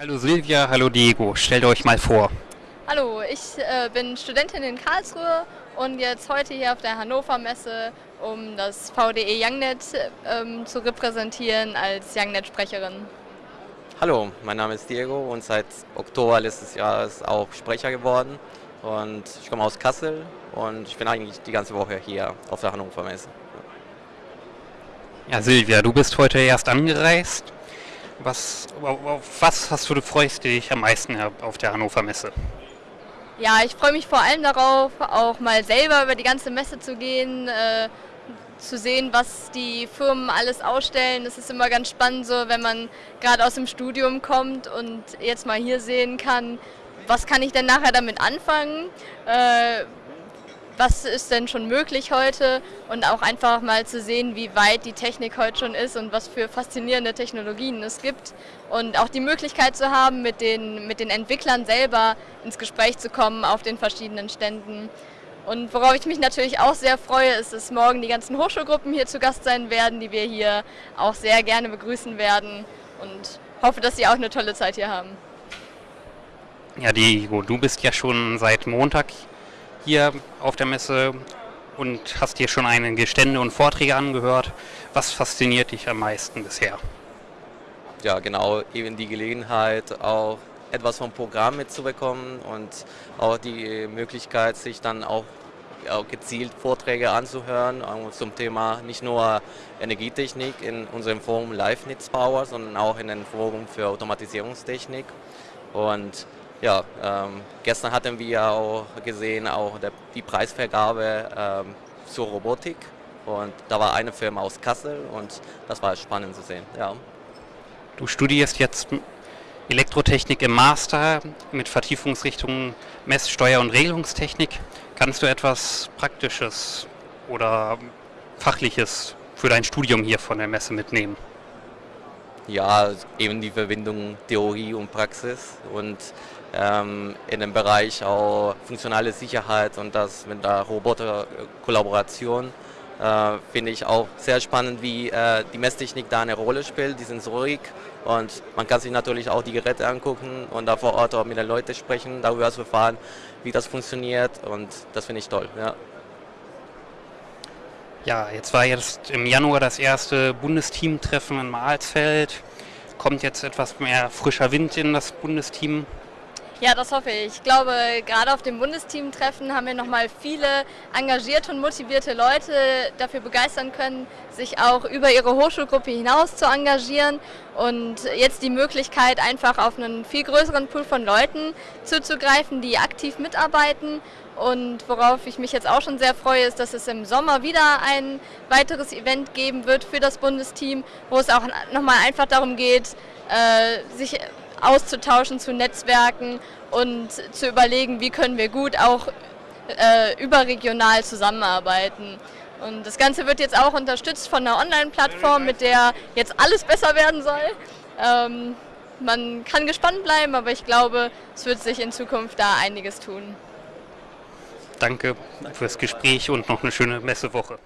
Hallo Silvia, hallo Diego, stellt euch mal vor. Hallo, ich äh, bin Studentin in Karlsruhe und jetzt heute hier auf der Hannover Messe, um das VDE YoungNet ähm, zu repräsentieren als YoungNet-Sprecherin. Hallo, mein Name ist Diego und seit Oktober letztes Jahres auch Sprecher geworden. Und ich komme aus Kassel und ich bin eigentlich die ganze Woche hier auf der Hannover Messe. Ja, Silvia, du bist heute erst angereist. Was, auf was hast du, du freust dich am meisten auf der Hannover Messe? Ja, ich freue mich vor allem darauf, auch mal selber über die ganze Messe zu gehen, äh, zu sehen, was die Firmen alles ausstellen. Das ist immer ganz spannend, so wenn man gerade aus dem Studium kommt und jetzt mal hier sehen kann, was kann ich denn nachher damit anfangen, äh, was ist denn schon möglich heute und auch einfach mal zu sehen, wie weit die Technik heute schon ist und was für faszinierende Technologien es gibt und auch die Möglichkeit zu haben, mit den, mit den Entwicklern selber ins Gespräch zu kommen auf den verschiedenen Ständen. Und worauf ich mich natürlich auch sehr freue, ist, dass morgen die ganzen Hochschulgruppen hier zu Gast sein werden, die wir hier auch sehr gerne begrüßen werden und hoffe, dass sie auch eine tolle Zeit hier haben. Ja, Diego, du bist ja schon seit Montag hier auf der Messe und hast dir schon einige Stände und Vorträge angehört. Was fasziniert dich am meisten bisher? Ja, genau, eben die Gelegenheit, auch etwas vom Programm mitzubekommen und auch die Möglichkeit, sich dann auch, gezielt Vorträge anzuhören zum Thema nicht nur Energietechnik in unserem Forum Live Power, sondern auch in dem Forum für Automatisierungstechnik. Und ja, ähm, gestern hatten wir auch gesehen, auch der, die Preisvergabe ähm, zur Robotik. Und da war eine Firma aus Kassel und das war spannend zu sehen. Ja. Du studierst jetzt Elektrotechnik im Master mit Vertiefungsrichtungen Messsteuer- und Regelungstechnik. Kannst du etwas Praktisches oder Fachliches für dein Studium hier von der Messe mitnehmen? Ja, eben die Verbindung Theorie und Praxis und ähm, in dem Bereich auch funktionale Sicherheit und das mit der Roboterkollaboration äh, finde ich auch sehr spannend, wie äh, die Messtechnik da eine Rolle spielt, die Sensorik und man kann sich natürlich auch die Geräte angucken und da vor Ort auch mit den Leuten sprechen, darüber zu erfahren, wie das funktioniert und das finde ich toll. Ja. Ja, jetzt war jetzt im Januar das erste Bundesteam-Treffen in Mahlsfeld. Kommt jetzt etwas mehr frischer Wind in das Bundesteam? Ja, das hoffe ich. Ich glaube, gerade auf dem Bundesteam-Treffen haben wir nochmal viele engagierte und motivierte Leute dafür begeistern können, sich auch über ihre Hochschulgruppe hinaus zu engagieren und jetzt die Möglichkeit, einfach auf einen viel größeren Pool von Leuten zuzugreifen, die aktiv mitarbeiten und worauf ich mich jetzt auch schon sehr freue, ist, dass es im Sommer wieder ein weiteres Event geben wird für das Bundesteam, wo es auch nochmal einfach darum geht, äh, sich auszutauschen zu Netzwerken und zu überlegen, wie können wir gut auch äh, überregional zusammenarbeiten. Und das Ganze wird jetzt auch unterstützt von einer Online-Plattform, mit der jetzt alles besser werden soll. Ähm, man kann gespannt bleiben, aber ich glaube, es wird sich in Zukunft da einiges tun. Danke fürs Gespräch und noch eine schöne Messewoche.